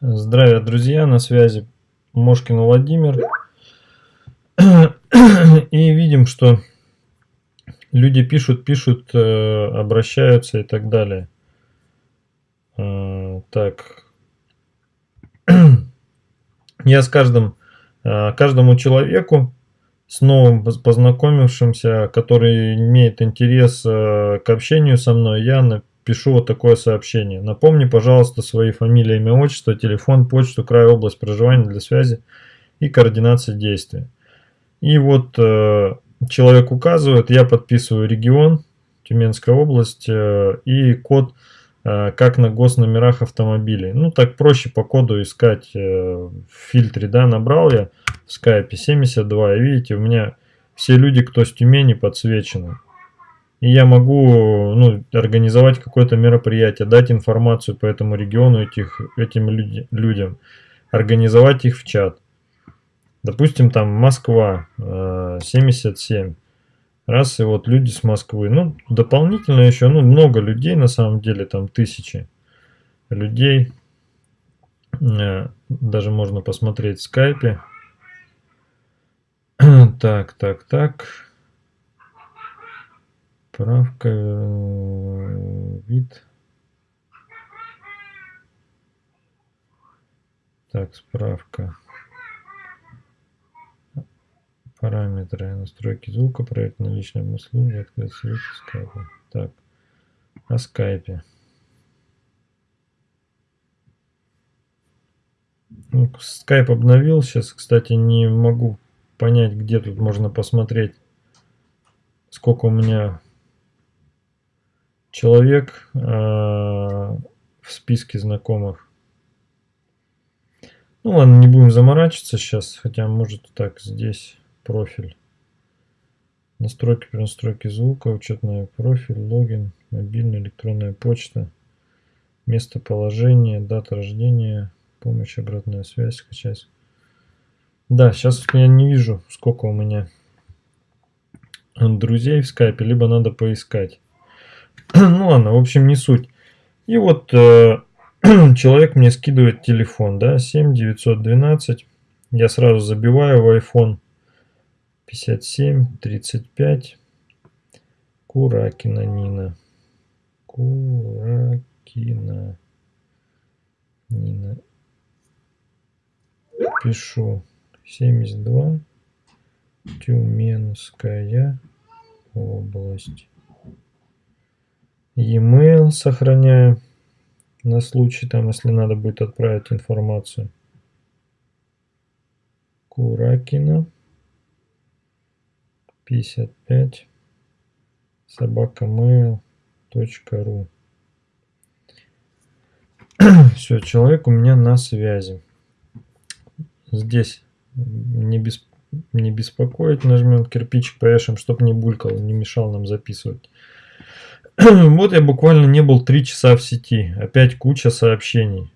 Здравия, друзья, на связи Мошкин Владимир. И видим, что люди пишут, пишут, э, обращаются и так далее. Э, так. Я с каждым, э, каждому человеку, с новым познакомившимся, который имеет интерес к общению со мной, я пишу вот такое сообщение. Напомни, пожалуйста, свои фамилии, имя, отчество, телефон, почту, край, область проживания для связи и координации действия. И вот э, человек указывает, я подписываю регион, Тюменская область э, и код, э, как на госномерах автомобилей. Ну, так проще по коду искать э, в фильтре, да, набрал я в скайпе 72, и видите, у меня все люди, кто с Тюмени, подсвечены. И я могу ну, организовать какое-то мероприятие, дать информацию по этому региону этих, этим люди, людям, организовать их в чат. Допустим, там Москва, 77. Э, Раз, и вот люди с Москвы. Ну, дополнительно еще, ну, много людей, на самом деле, там тысячи людей. Э, даже можно посмотреть в скайпе. Так, так, так. Справка, э, вид. Так, справка. Параметры, настройки звука, проект наличной услуги, открыть свет скайпа. Так, о скайпе. Ну, скайп обновил. Сейчас, кстати, не могу понять, где тут можно посмотреть, сколько у меня человек э, в списке знакомых. Ну ладно, не будем заморачиваться сейчас, хотя может так здесь профиль. Настройки при звука, учетный профиль, логин, мобильная электронная почта, местоположение, дата рождения, помощь, обратная связь, скачать. Да, сейчас я не вижу, сколько у меня друзей в скайпе, либо надо поискать. ну ладно, в общем, не суть. И вот э, человек мне скидывает телефон, да, 7912. Я сразу забиваю в iPhone 57 35. Куракина Нина. Куракина Нина. Пишу 72. Тюменская область e-mail сохраняю на случай, там, если надо будет отправить информацию. Куракина 55 собакамейл.ру Все, человек у меня на связи. Здесь не, бес, не беспокоить, нажмем кирпичик, повешаем, чтобы не булькал, не мешал нам записывать. вот я буквально не был три часа в сети. Опять куча сообщений.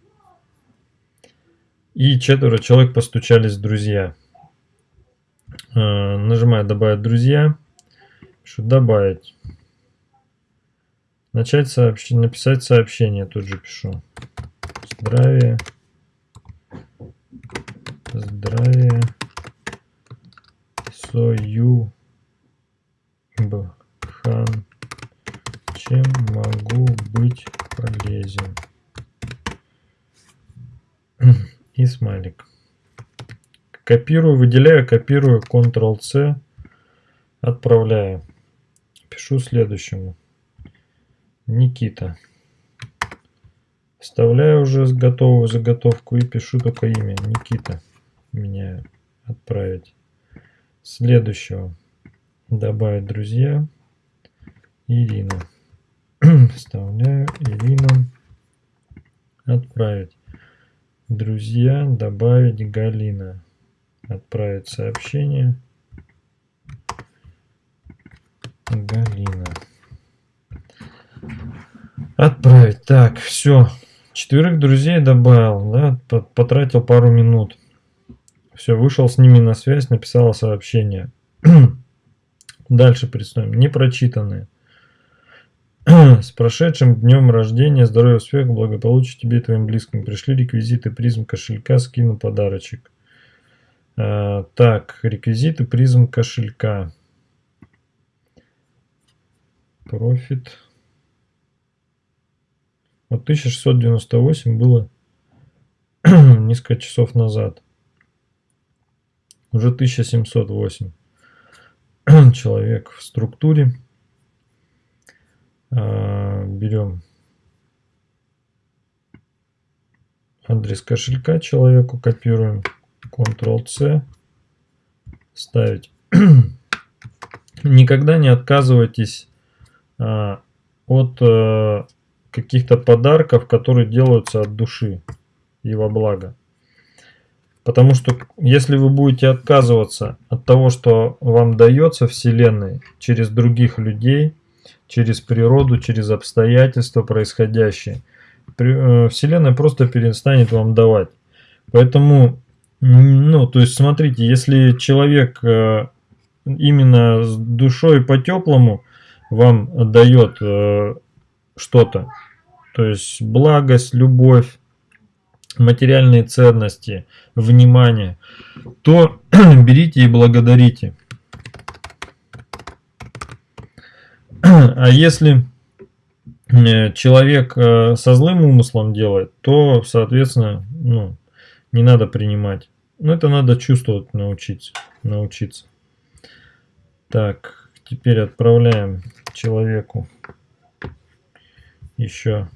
И четверо человек постучались друзья. Э, нажимаю добавить друзья. Пишу добавить. Начать сообщение, написать сообщение, тут же пишу. Здравия. Здравия. Сою. Чем могу быть полезен? И смайлик. Копирую, выделяю, копирую, Ctrl-C, отправляю. Пишу следующему. Никита. Вставляю уже готовую заготовку и пишу только имя. Никита. Меняю. Отправить. Следующего. Добавить друзья. Ирина. Вставляю Ирина. Отправить. Друзья, добавить Галина. Отправить сообщение. Галина. Отправить. Так, все. Четверых друзей добавил, да, потратил пару минут. Все, вышел с ними на связь, написал сообщение. Дальше приступим. Непрочитанные. С прошедшим днем рождения, здоровья, успеха, благополучия тебе и твоим близким. Пришли реквизиты призм кошелька, скину подарочек. А, так, реквизиты призм кошелька. Профит. Вот 1698 было несколько часов назад. Уже 1708 человек в структуре. А, берем адрес кошелька человеку, копируем Ctrl-C, ставить. Никогда не отказывайтесь а, от а, каких-то подарков, которые делаются от души и во благо. Потому что если вы будете отказываться от того, что вам дается Вселенной через других людей, через природу, через обстоятельства происходящие, э, Вселенная просто перестанет вам давать. Поэтому, ну, то есть смотрите, если человек э, именно с душой по-теплому вам дает э, что-то, то есть благость, любовь, материальные ценности, внимание, то берите и благодарите. А если э, человек э, со злым умыслом делает, то, соответственно, ну, не надо принимать. Ну, это надо чувствовать, научиться. научиться. Так, теперь отправляем человеку еще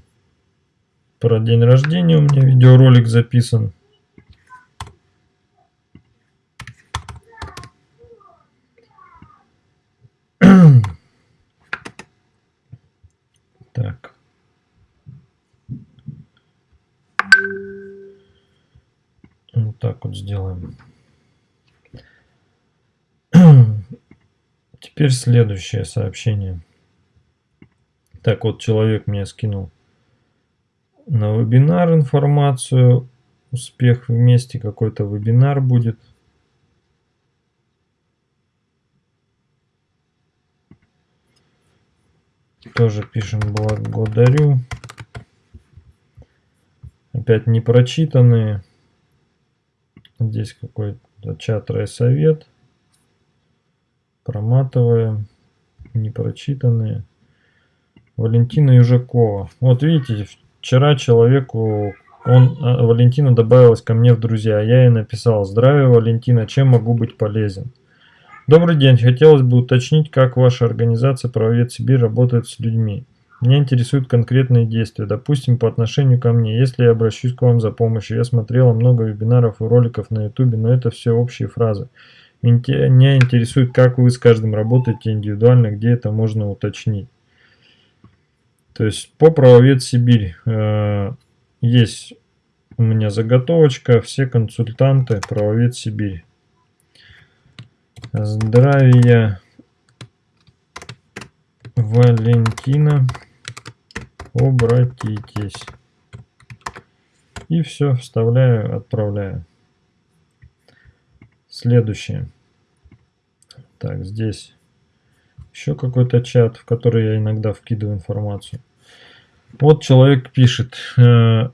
про день рождения у меня видеоролик записан. Так. Вот так вот сделаем. Теперь следующее сообщение. Так вот, человек мне скинул на вебинар информацию. Успех вместе, какой-то вебинар будет. Тоже пишем благодарю. Опять не прочитанные. Здесь какой-то чат райсовет. Проматываем. Не прочитанные. Валентина Южакова. Вот видите, Вчера человеку, он, а, Валентина добавилась ко мне в друзья. Я ей написал, здравия, Валентина, чем могу быть полезен? Добрый день, хотелось бы уточнить, как ваша организация «Правовед Сибирь» работает с людьми. Меня интересуют конкретные действия, допустим, по отношению ко мне, если я обращусь к вам за помощью. Я смотрела много вебинаров и роликов на ютубе, но это все общие фразы. Меня интересует, как вы с каждым работаете индивидуально, где это можно уточнить. То есть по правовед Сибирь э, есть у меня заготовочка, все консультанты правовед Сибирь. Здравия Валентина, обратитесь. И все, вставляю, отправляю. Следующее. Так, здесь еще какой-то чат, в который я иногда вкидываю информацию. Вот человек пишет, э,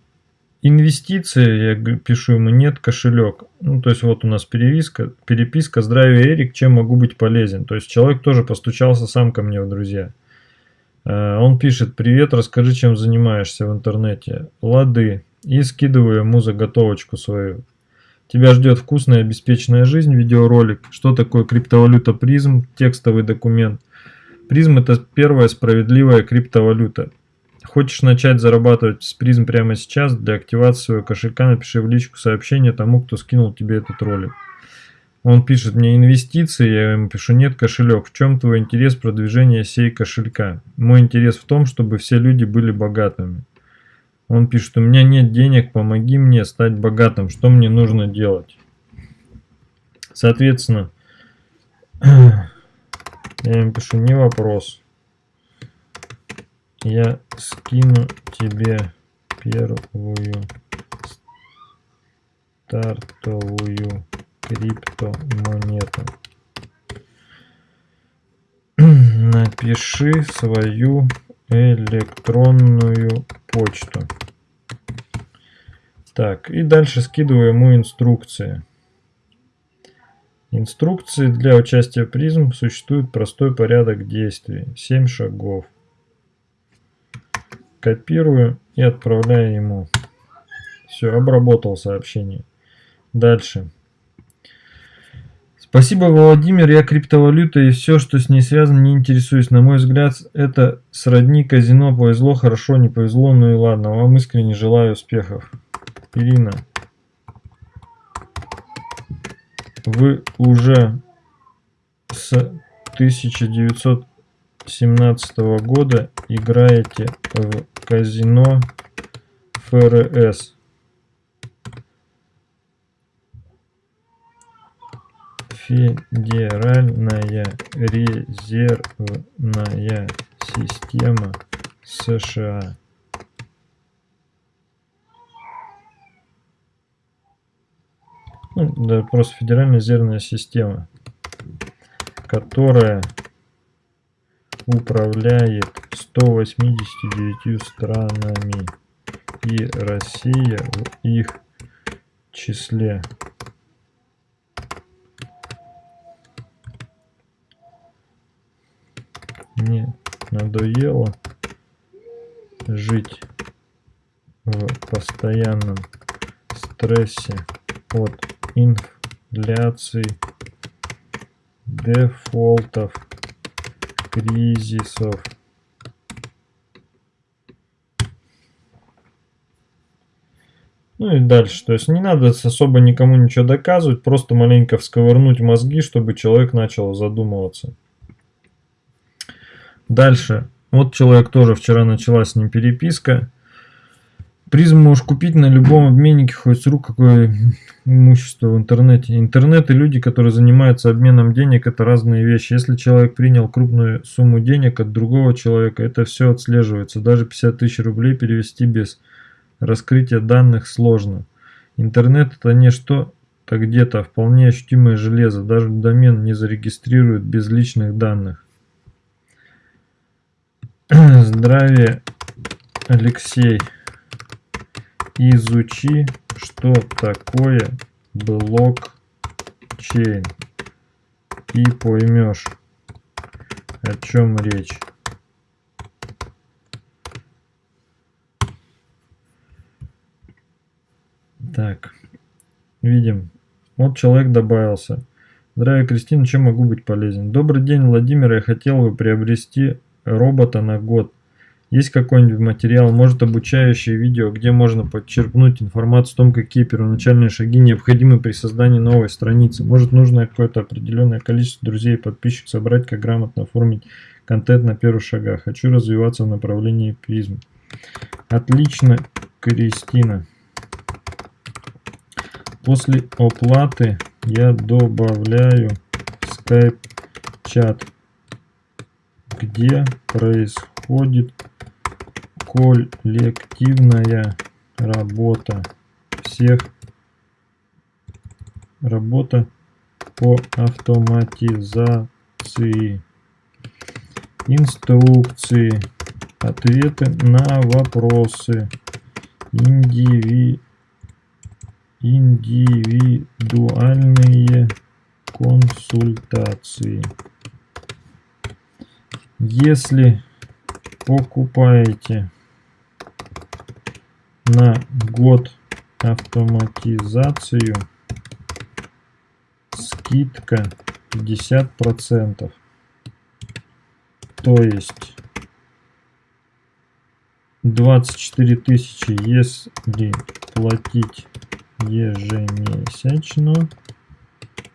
инвестиции, я пишу ему, нет, кошелек. Ну, то есть вот у нас переписка, переписка, здравия, Эрик, чем могу быть полезен. То есть человек тоже постучался сам ко мне в друзья. Э, он пишет, привет, расскажи, чем занимаешься в интернете. Лады. И скидываю ему заготовочку свою. Тебя ждет вкусная обеспеченная жизнь, видеоролик. Что такое криптовалюта призм, текстовый документ. Призм это первая справедливая криптовалюта. Хочешь начать зарабатывать с призм прямо сейчас? Для активации своего кошелька напиши в личку сообщение тому, кто скинул тебе этот ролик. Он пишет мне инвестиции, я ему пишу нет кошелек. В чем твой интерес продвижения сей кошелька? Мой интерес в том, чтобы все люди были богатыми. Он пишет, у меня нет денег, помоги мне стать богатым, что мне нужно делать? Соответственно, я ему пишу, не вопрос. Я скину тебе первую стартовую криптомонету. Напиши свою электронную почту. Так, и дальше скидываю ему инструкции. Инструкции для участия в призм существует простой порядок действий. 7 шагов. Копирую и отправляю ему. Все, обработал сообщение. Дальше. Спасибо, Владимир. Я криптовалюта и все, что с ней связано, не интересуюсь. На мой взгляд, это сродни казино. Повезло, хорошо, не повезло, ну и ладно. Вам искренне желаю успехов. Ирина. Вы уже с 1917 года играете в казино ФРС. Федеральная резервная система США. Ну, да, просто Федеральная резервная система, которая управляет 189 странами и Россия в их числе. Мне надоело жить в постоянном стрессе от инфляции, дефолтов, кризисов. Ну и дальше. То есть не надо особо никому ничего доказывать, просто маленько всковырнуть мозги, чтобы человек начал задумываться. Дальше. Вот человек тоже вчера начала с ним переписка. Призм можешь купить на любом обменнике, хоть с рук какое имущество в интернете. Интернет и люди, которые занимаются обменом денег, это разные вещи. Если человек принял крупную сумму денег от другого человека, это все отслеживается. Даже 50 тысяч рублей перевести без раскрытия данных сложно. Интернет это не что-то где-то, вполне ощутимое железо. Даже домен не зарегистрирует без личных данных. Здравия, Алексей. Изучи, что такое блокчейн и поймешь, о чем речь. Так, видим. Вот человек добавился. Здравия, Кристина, чем могу быть полезен? Добрый день, Владимир. Я хотел бы приобрести робота на год. Есть какой-нибудь материал, может обучающее видео, где можно подчеркнуть информацию о том, какие первоначальные шаги необходимы при создании новой страницы. Может нужно какое-то определенное количество друзей и подписчиков собрать, как грамотно оформить контент на первых шагах. Хочу развиваться в направлении призм. Отлично, Кристина. После оплаты я добавляю скайп-чат, где происходит коллективная работа всех. Работа по автоматизации. Инструкции ответы на вопросы. Индиви, индивидуальные консультации. Если покупаете на год автоматизацию скидка 50 процентов. То есть 24 тысячи если платить ежемесячно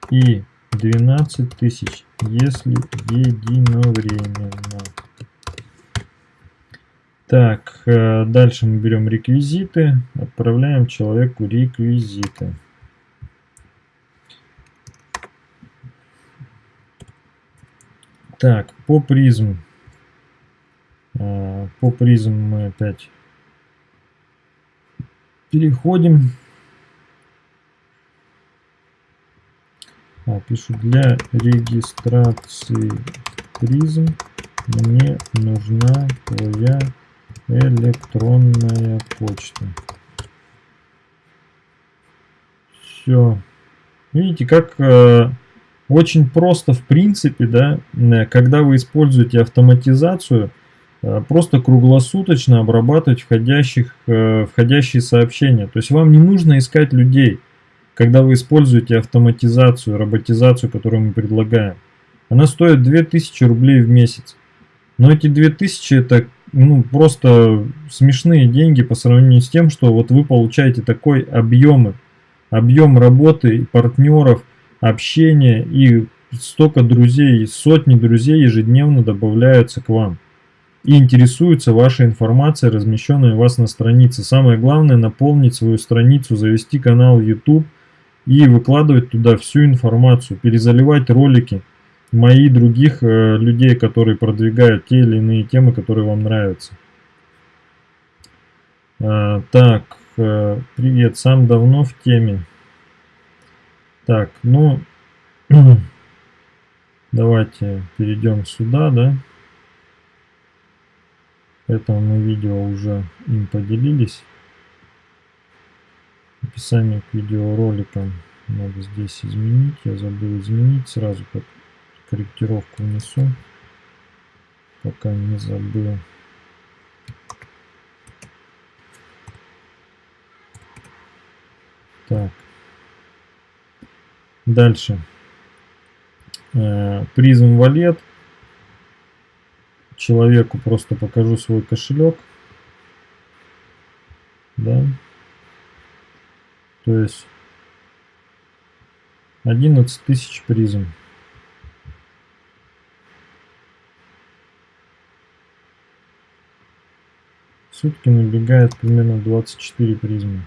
и 12 тысяч если единовременно так, э, дальше мы берем реквизиты, отправляем человеку реквизиты. Так, по призм. Э, по призм мы опять переходим. А, пишу для регистрации призм мне нужна твоя электронная почта. Все. Видите, как э, очень просто в принципе, да, э, когда вы используете автоматизацию, э, просто круглосуточно обрабатывать входящих, э, входящие сообщения. То есть вам не нужно искать людей, когда вы используете автоматизацию, роботизацию, которую мы предлагаем. Она стоит 2000 рублей в месяц. Но эти 2000 это ну, просто смешные деньги по сравнению с тем, что вот вы получаете такой объемы, объем работы, партнеров, общения и столько друзей, сотни друзей ежедневно добавляются к вам и интересуются вашей информацией, размещенной у вас на странице. Самое главное наполнить свою страницу, завести канал YouTube и выкладывать туда всю информацию, перезаливать ролики мои других э, людей, которые продвигают те или иные темы, которые вам нравятся. А, так, э, привет, сам давно в теме. Так, ну, давайте перейдем сюда, да. Это мы видео уже им поделились. Описание к видеороликам надо здесь изменить. Я забыл изменить сразу, как корректировку внесу, пока не забыл. Так. Дальше. Э, призм валет. Человеку просто покажу свой кошелек. Да. То есть 11 тысяч призм. Сутки набегает примерно 24 призмы.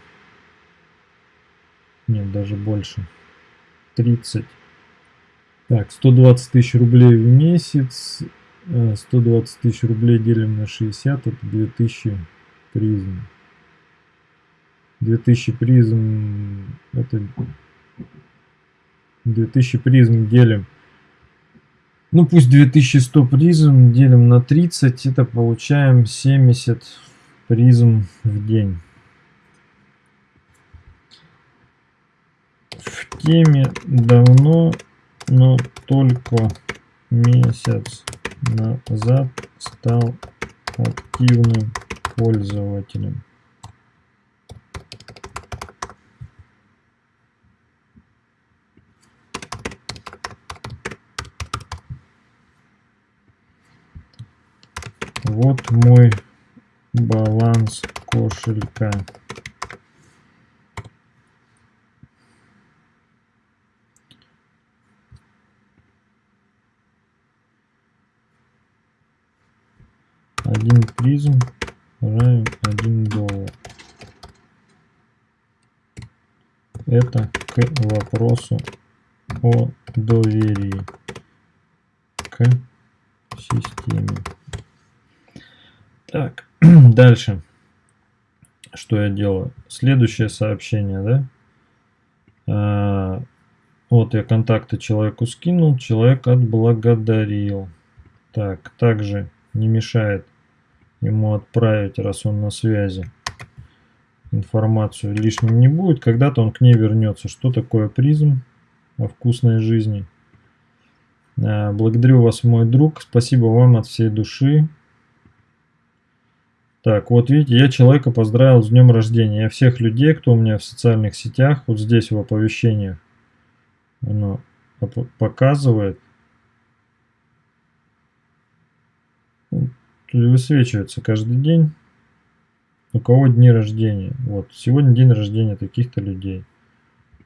Нет, даже больше. 30. Так, 120 тысяч рублей в месяц. 120 э, тысяч рублей делим на 60, это 2000 призм. 2000 призм, это 2000 призм делим. Ну пусть 2100 призм делим на 30, это получаем 70 призм в день. В теме давно, но только месяц назад стал активным пользователем. Вот мой баланс кошелька один призм равен 1 доллар. Это к вопросу о доверии к системе. Так. Дальше. Что я делаю? Следующее сообщение, да? А, вот я контакты человеку скинул, человек отблагодарил. Так, также не мешает ему отправить, раз он на связи. Информацию лишним не будет. Когда-то он к ней вернется. Что такое призм о вкусной жизни? А, благодарю вас, мой друг. Спасибо вам от всей души. Так, вот видите, я человека поздравил с днем рождения. Я всех людей, кто у меня в социальных сетях, вот здесь в оповещениях, оно показывает. Высвечивается каждый день, у кого дни рождения. Вот, сегодня день рождения таких-то людей.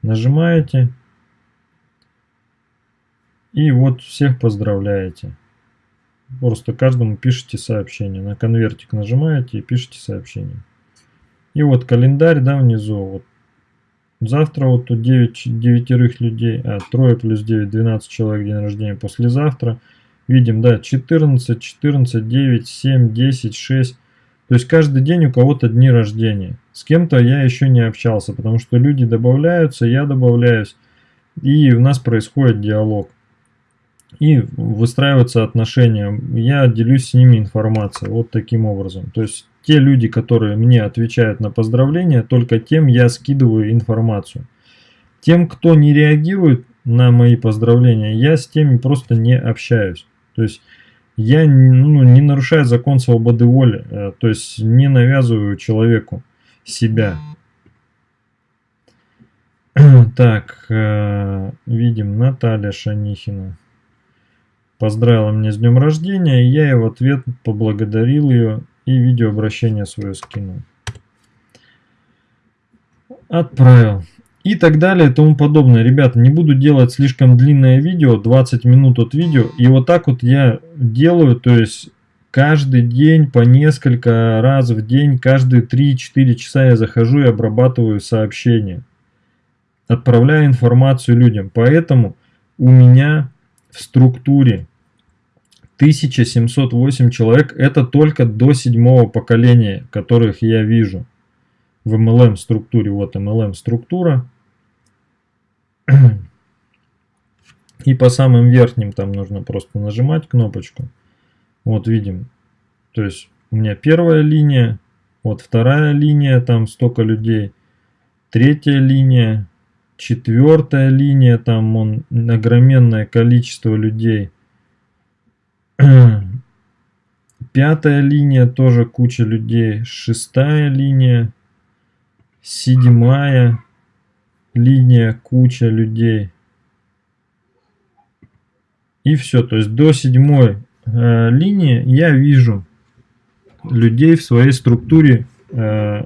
Нажимаете, и вот всех поздравляете. Просто каждому пишите сообщение. На конвертик нажимаете и пишите сообщение. И вот календарь, да, внизу. Вот. Завтра вот тут 9, 9 людей, а трое плюс 9, 12 человек день рождения. Послезавтра видим, да, 14, 14, 9, 7, 10, 6. То есть каждый день у кого-то дни рождения. С кем-то я еще не общался, потому что люди добавляются, я добавляюсь. И у нас происходит диалог. И выстраиваются отношения. Я делюсь с ними информацией вот таким образом. То есть те люди, которые мне отвечают на поздравления, только тем я скидываю информацию. Тем, кто не реагирует на мои поздравления, я с теми просто не общаюсь. То есть я ну, не нарушаю закон свободы воли, э, то есть не навязываю человеку себя. Так, э, видим Наталья Шанихина. Поздравила меня с днем рождения, и я ей в ответ поблагодарил ее и видеообращение свое скинул. Отправил. И так далее и тому подобное. Ребята, не буду делать слишком длинное видео, 20 минут от видео. И вот так вот я делаю, то есть каждый день по несколько раз в день, каждые 3-4 часа я захожу и обрабатываю сообщения. Отправляю информацию людям. Поэтому у меня в структуре 1708 человек. Это только до седьмого поколения, которых я вижу в MLM структуре. Вот MLM структура. И по самым верхним там нужно просто нажимать кнопочку. Вот видим. То есть у меня первая линия, вот вторая линия, там столько людей. Третья линия, четвертая линия, там он огроменное количество людей. Пятая линия, тоже куча людей. Шестая линия, седьмая, линия, куча людей. И все, то есть до седьмой э, линии я вижу людей в своей структуре, э,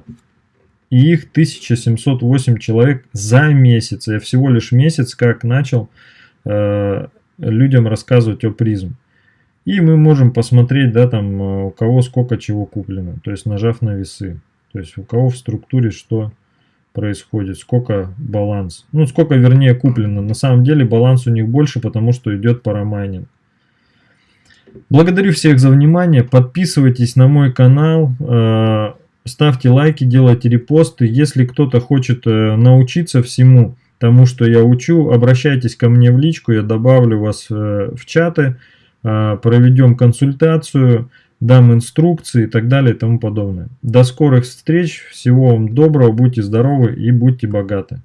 и их 1708 человек за месяц. Я всего лишь месяц как начал э, людям рассказывать о призм. И мы можем посмотреть, да, там, э, у кого сколько чего куплено, то есть нажав на весы. То есть у кого в структуре что происходит, сколько баланс. Ну, сколько, вернее, куплено. На самом деле баланс у них больше, потому что идет парамайнинг. Благодарю всех за внимание. Подписывайтесь на мой канал. Э, ставьте лайки, делайте репосты. Если кто-то хочет э, научиться всему тому, что я учу, обращайтесь ко мне в личку. Я добавлю вас э, в чаты. Проведем консультацию дам инструкции и так далее и тому подобное. До скорых встреч, всего вам доброго, будьте здоровы и будьте богаты.